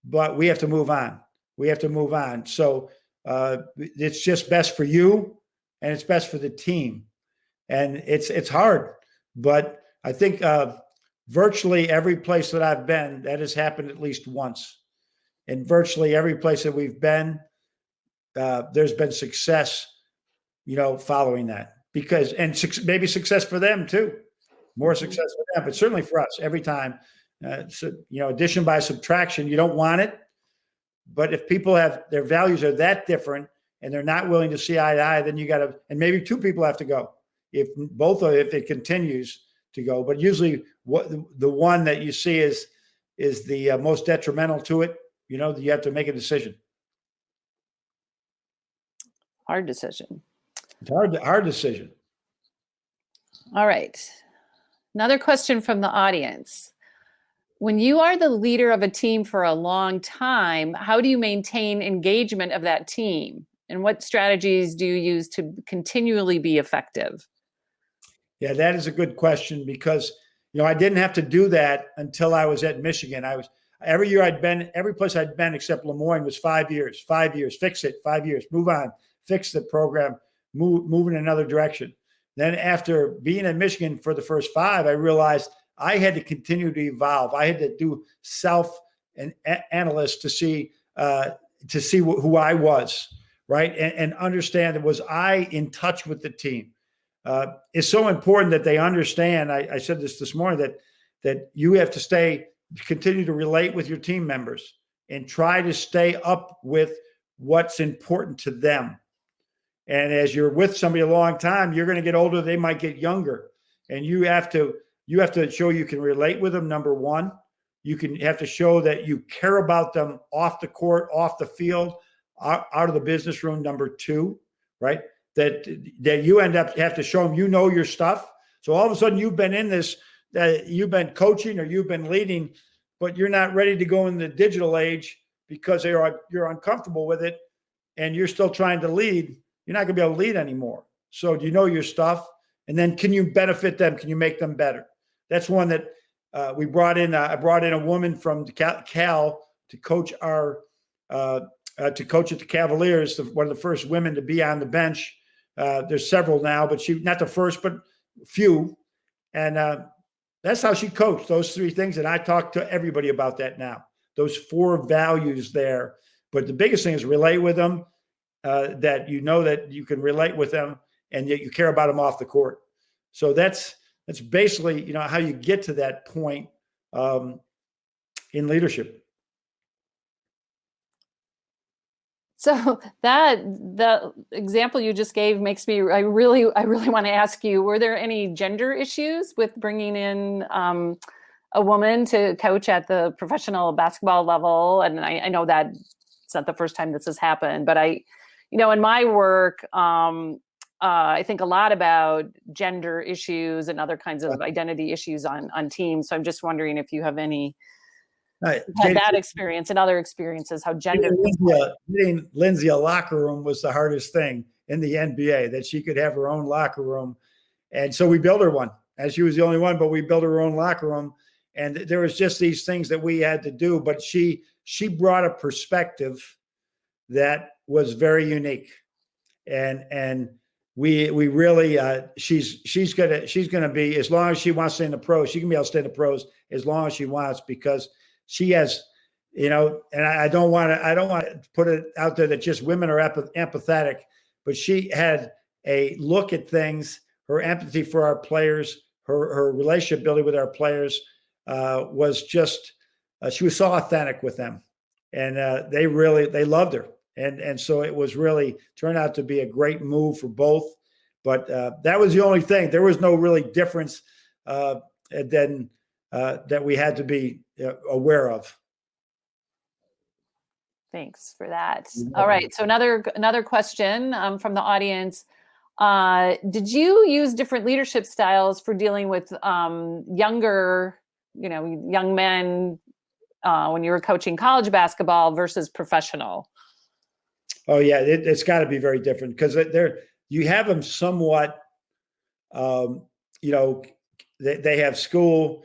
B: but we have to move on we have to move on so uh, it's just best for you and it's best for the team and it's it's hard but i think uh, virtually every place that i've been that has happened at least once in virtually every place that we've been uh, there's been success you know, following that because and suc- maybe success for them too. more success for them, but certainly for us every time. Uh, so, you know, addition by subtraction, you don't want it. But if people have their values are that different and they're not willing to see eye to eye, then you got to, and maybe two people have to go. If both of, if it continues to go, but usually what the one that you see is is the uh, most detrimental to it. You know, you have to make a decision.
A: Hard decision.
B: It's hard, hard decision.
A: All right. Another question from the audience. When you are the leader of a team for a long time, how do you maintain engagement of that team? And what strategies do you use to continually be effective?
B: Yeah, that is a good question because you know I didn't have to do that until I was at Michigan. I was every year I'd been every place I'd been except Le Moyne was five years, five years, fix it, five years, move on, fix the program, move move in another direction. Then after being in Michigan for the first five, I realized I had to continue to evolve. I had to do self and analyst to see uh, to see wh who I was, right, and, and, understand that was I in touch with the team. Uh, it's so important that they understand. I, I said this this morning that that you have to stay, continue to relate with your team members and try to stay up with what's important to them. And as you're with somebody a long time, you're going to get older. They might get younger, and you have to you have to show you can relate with them. Number one, you can have to show that you care about them off the court, off the field, out, of the business room. Number two, right? That that you end up have to show them you know your stuff. So all of a sudden you've been in this, that uh, you've been coaching or you've been leading, but you're not ready to go in the digital age because you're you're uncomfortable with it, and you're still trying to lead. You're not going to be able to lead anymore. So do you know your stuff? And then can you benefit them? Can you make them better? That's one that uh, we brought in. Uh, I brought in a woman from Cal, to coach our uh, uh, to coach at the Cavaliers. The, one of the first women to be on the bench. Uh, there's several now, but she not the first, but few. And uh, that's how she coached those three things. And I talk to everybody about that now. Those four values there. But the biggest thing is relate with them. that you know that you can relate with them, and yet you care about them off the court. So that's that's basically you know how you get to that point um, in leadership.
A: So that the example you just gave makes me i really i really want to ask you were there any gender issues with bringing in um, a woman to coach at the professional basketball level? And I, I know that it's not the first time this has happened but i you know in my work um, uh, I think a lot about gender issues and other kinds of identity issues on on teams. So I'm just wondering if you have any uh, had that experience and other experiences, how gender.
B: Getting Lindsay, a, getting Lindsay a locker room was the hardest thing in the NBA. That she could have her own locker room, and so we built her one. As she was the only one, but we built her own locker room, and there was just these things that we had to do. But she she brought a perspective that was very unique, and and we we really uh, she's she's gonna she's gonna be as long as she wants to stay in the pros, she can be able to stay in the pros as long as she wants because she has, you know, and I, I don't want to I don't want to put it out there that just women are empathetic, but she had a look at things, her empathy for our players, her her relationship building with our players uh, was just uh, she was so authentic with them, and uh, they really they loved her and and so it was really turned out to be a great move for both. But uh, that was the only thing. There was no really difference uh, then uh, that we had to be uh, aware of.
A: Thanks for that. All right. So another another question um, from the audience. Uh, did you use different leadership styles for dealing with um, younger, you know, young men uh, when you were coaching college basketball versus professional?
B: Oh yeah, it, has got to be very different because they're you have them somewhat. Um, you know, they, they have school,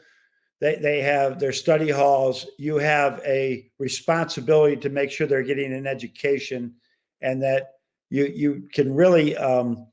B: they they have their study halls. You have a responsibility to make sure they're getting an education, and that you you can really um,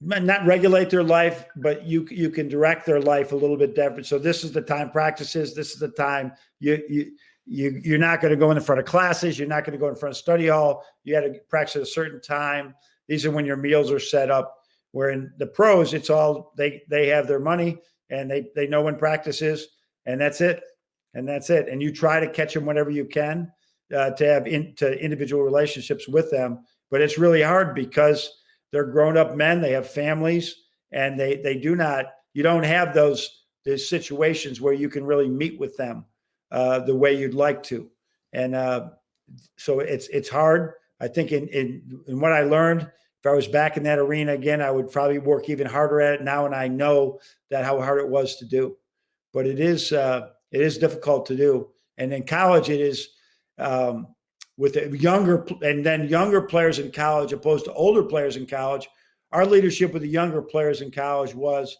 B: not regulate their life, but you you can direct their life a little bit different. So this is the time practices. This is the time you you you you're not going to go in front of classes you're not going to go in front of study hall you had to practice at a certain time these are when your meals are set up where in the pros it's all they they have their money and they they know when practice is, and that's it, and that's it. And you try to catch them whenever you can uh, to have into individual relationships with them, but it's really hard because they're grown up men, they have families, and they they do not. You don't have those those situations where you can really meet with them uh, the way you'd like to, and uh, so it's it's hard. I think in, in in what I learned, if I was back in that arena again, I would probably work even harder at it now, and I know that how hard it was to do. But it is uh, it is difficult to do, and in college it is um, with younger and then younger players in college opposed to older players in college. Our leadership with the younger players in college was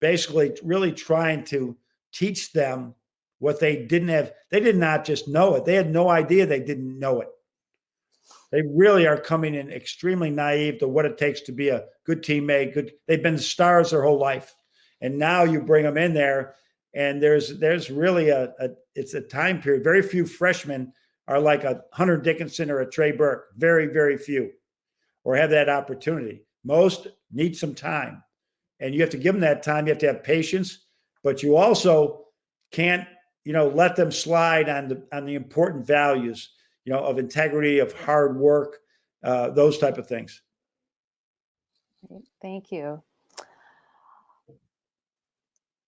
B: basically really trying to teach them what they didn't have. They did not just know it; they had no idea they didn't know it. They really are coming in extremely naive to what it takes to be a good teammate. Good, they've been stars their whole life, and now you bring them in there, and there's there's really a, a it's a time period. Very few freshmen are like a Hunter Dickinson or a Trey Burke. Very very few, or have that opportunity. Most need some time, and you have to give them that time. You have to have patience, but you also can't you know let them slide on the on the important values you know, of integrity, of hard work, uh, those type of things.
A: Thank you.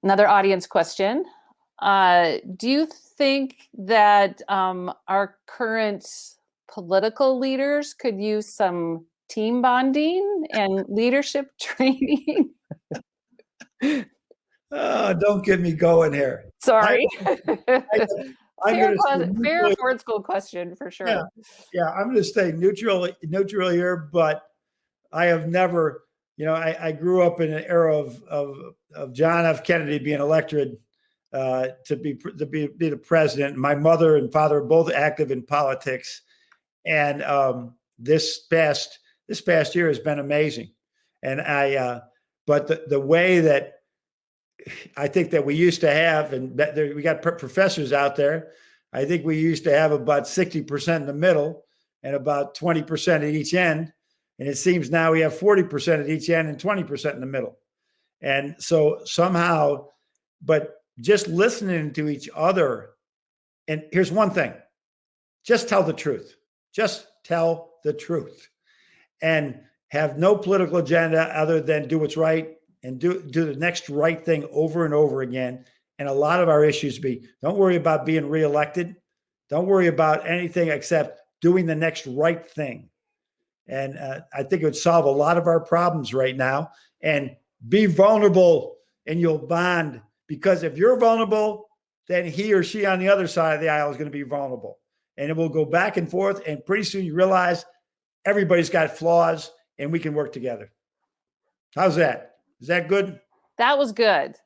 A: Another audience question. Uh, do you think that um, our current political leaders could use some team bonding and leadership training?
B: oh, don't get me going here.
A: Sorry. I, I, fair, fair Ford School question for sure.
B: Yeah, yeah I'm going to stay neutral, neutral here, but I have never, you know, I, I grew up in an era of, of, of John F. Kennedy being elected uh, to be to be, be the president. My mother and father are both active in politics, and um, this past this past year has been amazing. And I, uh, but the the way that I think that we used to have, and there, we got professors out there. I think we used to have about 60% in the middle and about 20% at each end. And it seems now we have 40% at each end and 20% in the middle. And so somehow, but just listening to each other. And here's one thing just tell the truth. Just tell the truth and have no political agenda other than do what's right and do do the next right thing over and over again. And a lot of our issues be don't worry about being reelected. Don't worry about anything except doing the next right thing. And uh, I think it would solve a lot of our problems right now. And be vulnerable and you'll bond because if you're vulnerable, then he or she on the other side of the aisle is going to be vulnerable. And it will go back and forth. And pretty soon you realize everybody's got flaws and we can work together. How's that? Is that good?
A: That was good.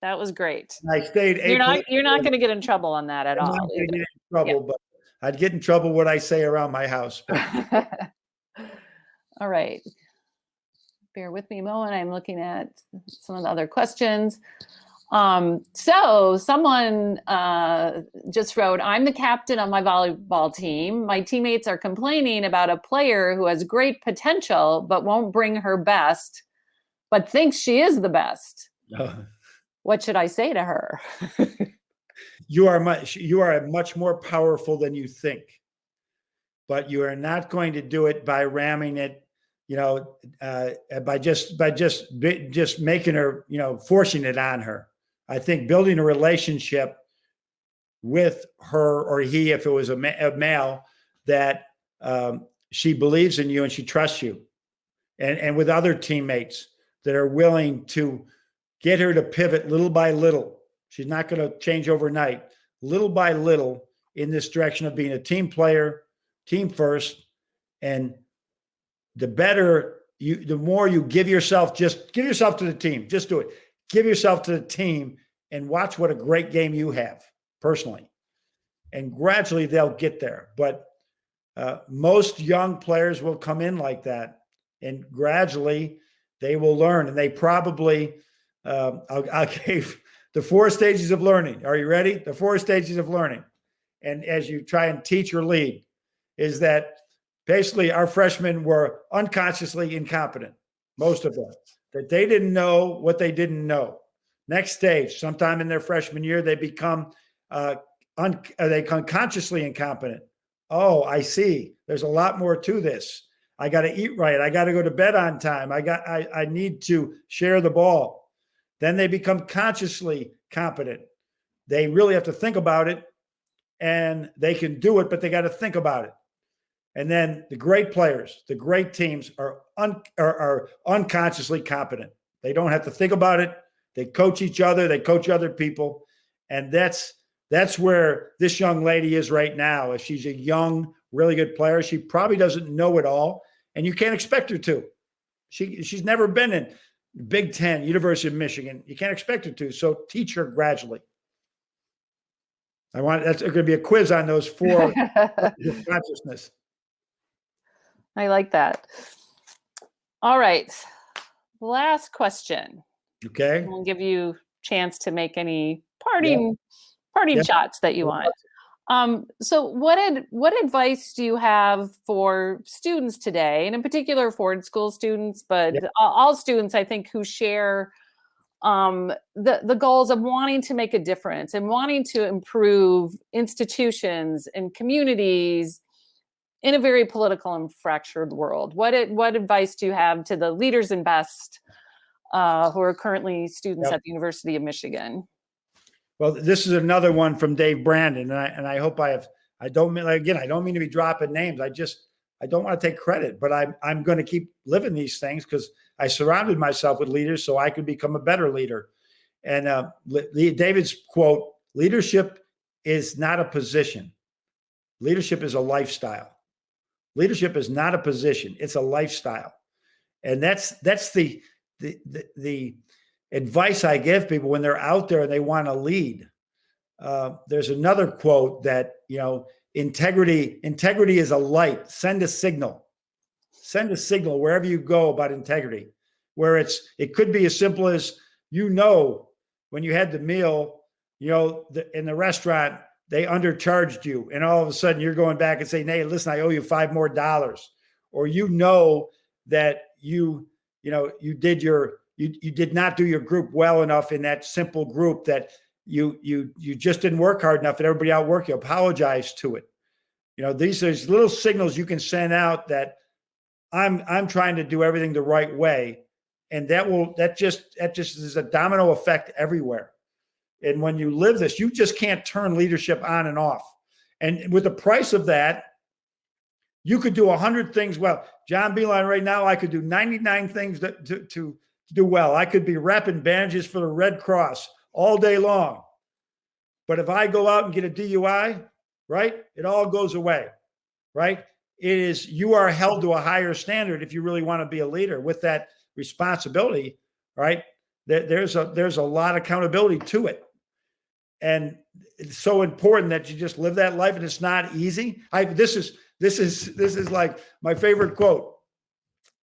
A: That was great.
B: I stayed.
A: You're not. You're not going to get in trouble on that at I'm all.
B: get in trouble, yeah. but I'd get in trouble what I say around my house.
A: all right. Bear with me a moment. I'm looking at some of the other questions. Um, so someone uh, just wrote, I'm the captain of my volleyball team. My teammates are complaining about a player who has great potential, but won't bring her best but thinks she is the best. What should I say to her?
B: you are much you are much more powerful than you think. But you are not going to do it by ramming it, you know, uh, by just by just just making her, you know, forcing it on her. I think building a relationship with her or he, if it was a, ma a male, that um, she believes in you and she trusts you, and and with other teammates that are willing to get her to pivot little by little. She's not going to change overnight, little by little in this direction of being a team player, team first. And the better you, the more you give yourself, just give yourself to the team. Just do it. Give yourself to the team and watch what a great game you have personally. And gradually they'll get there. But uh, most young players will come in like that. And gradually they will learn and they probably I'll, I'll give the four stages of learning are you ready the four stages of learning and as you try and teach or lead is that basically our freshmen were unconsciously incompetent most of them that they didn't know what they didn't know Next stage, sometime in their freshman year, they become uh, un- uh, they become consciously incompetent. Oh, I see. There's a lot more to this. I got to eat right. I got to go to bed on time. I got I, I need to share the ball. Then they become consciously competent. They really have to think about it and they can do it, but they got to think about it. And then the great players, the great teams are, un, are, are unconsciously competent. They don't have to think about it. They coach each other. They coach other people, and that's that's where this young lady is right now. If she's a young, really good player, she probably doesn't know it all, and you can't expect her to. She she's never been in Big Ten, University of Michigan. You can't expect her to. So teach her gradually. I want that's going to be a quiz on those four consciousness.
A: I like that. All right. Last question.
B: Okay.
A: We'll give you chance to make any parting yeah. parting yeah. shots that you want. Um, so what ad, what advice do you have for students today, and in particular Ford School students, but all students, I think, who share um, the the goals of wanting to make a difference and wanting to improve institutions and communities in a very political and fractured world. What it, what advice do you have to the leaders in best uh, who are currently students yep. at the University of Michigan?
B: Well, this is another one from Dave Brandon, and I and I hope I have. I don't mean again. I don't mean to be dropping names. I just I don't want to take credit, but I'm I'm going to keep living these things because I surrounded myself with leaders so I could become a better leader. And uh, David's quote: "Leadership is not a position. Leadership is a lifestyle. Leadership is not a position; it's a lifestyle." And that's that's the the the, the advice I give people when they're out there and they want to lead. Uh, there's another quote that you know integrity integrity is a light. Send a signal. Send a signal wherever you go about integrity. Where it's it could be as simple as you know when you had the meal, you know, the, in the restaurant they undercharged you, and all of a sudden you're going back and saying, "Hey, listen, I owe you five more dollars," or you know that you you know you did your you you did not do your group well enough in that simple group that you you you just didn't work hard enough and everybody outworked you apologize to it. You know these are little signals you can send out that i'm i'm trying to do everything the right way. And that will that just that just is a domino effect everywhere. And when you live this you just can't turn leadership on and off. And with the price of that you could do 100 things well. John Beilein right now i could do 99 things that, to, to do well. I could be wrapping bandages for the Red Cross all day long. But if I go out and get a DUI, right, it all goes away, right? It is, you are held to a higher standard if you really want to be a leader with that responsibility, right? There's a, there's a lot of accountability to it. And it's so important that you just live that life and it's not easy. I, this is, this is, this is like my favorite quote.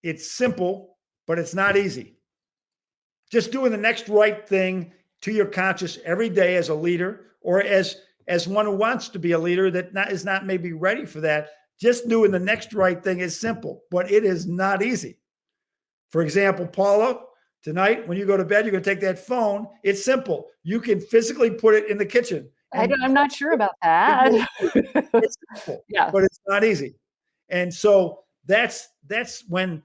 B: It's simple, but it's not easy just doing the next right thing to your conscience every day as a leader or as as one who wants to be a leader that not, is not maybe ready for that. Just doing the next right thing is simple but it is not easy. For example paula tonight when you go to bed you're going to take that phone. It's simple. You can physically put it in the kitchen
A: I am not sure about that.
B: it's simple, yeah. but it's not easy. And so that's that's when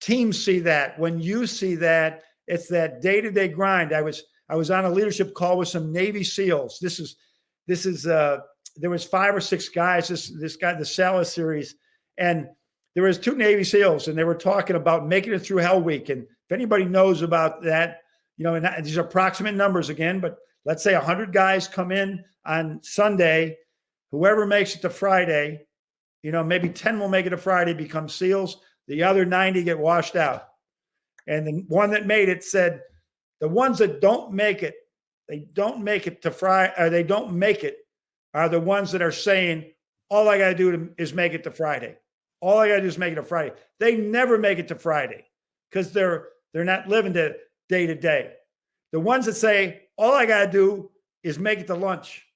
B: teams see that when you see that it's that day-to-day grind. I was I was on a leadership call with some Navy SEALs. This is this is uh there was five or six guys, this this guy, the Salas series, and there was two Navy SEALs, and they were talking about making it through Hell Week. And if anybody knows about that, you know, and these are approximate numbers again, but let's say 100 guys come in on Sunday. Whoever makes it to Friday, you know, maybe 10 will make it to Friday, become SEALs. The other 90 get washed out. And the one that made it said, the ones that don't make it, they don't make it to Friday, or uh, they don't make it, are the ones that are saying, all I got to do is make it to Friday. All I got to do is make it to Friday. They never make it to Friday because they're they're not living to day to day. The ones that say, all I got to do is make it to lunch.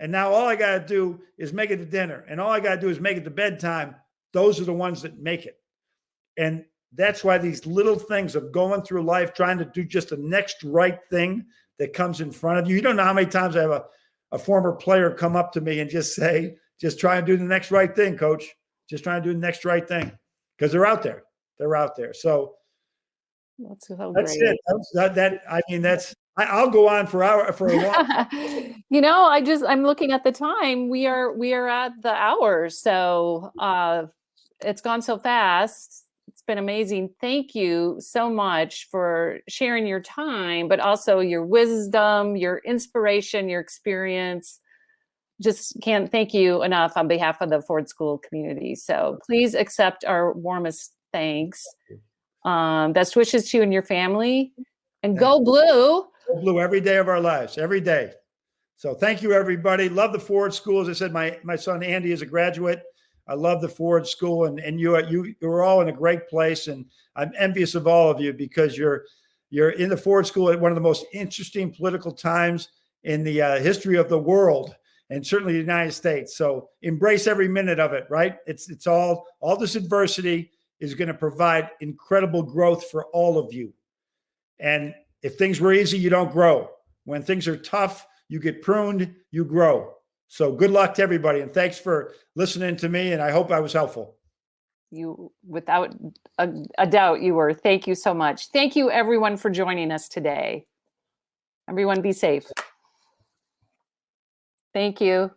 B: And now all I got to do is make it to dinner. And all I got to do is make it to bedtime. Those are the ones that make it. And That's why these little things of going through life, trying to do just the next right thing that comes in front of you. You don't know how many times I have a, a former player come up to me and just say, just try and do the next right thing, coach. Just trying to do the next right thing. Because they're out there. They're out there. So
A: That's so
B: that's
A: great.
B: it. That's, that, that, I mean, that's, I, I'll go on for hour, for a while.
A: you know, I just I'm looking at the time. We are we are at the hour, so uh, it's gone so fast. It's been amazing. Thank you so much for sharing your time, but also your wisdom, your inspiration, your experience. Just can't thank you enough on behalf of the Ford School community. So please accept our warmest thanks. Um, best wishes to you and your family. And go blue.
B: Go Blue every day of our lives, every day. So thank you, everybody. Love the Ford School. As I said, my my son Andy is a graduate. I love the Ford School, and and you are you you're all in a great place, and I'm envious of all of you because you're you're in the Ford School at one of the most interesting political times in the uh, history of the world, and certainly the United States. So embrace every minute of it. Right? It's it's all all this adversity is going to provide incredible growth for all of you. And if things were easy, you don't grow. When things are tough, you get pruned, you grow. So good luck to everybody. And thanks for listening to me. And I hope I was helpful.
A: You, without a, a doubt, you were. Thank you so much. Thank you, everyone, for joining us today. Everyone, be safe. Thank you.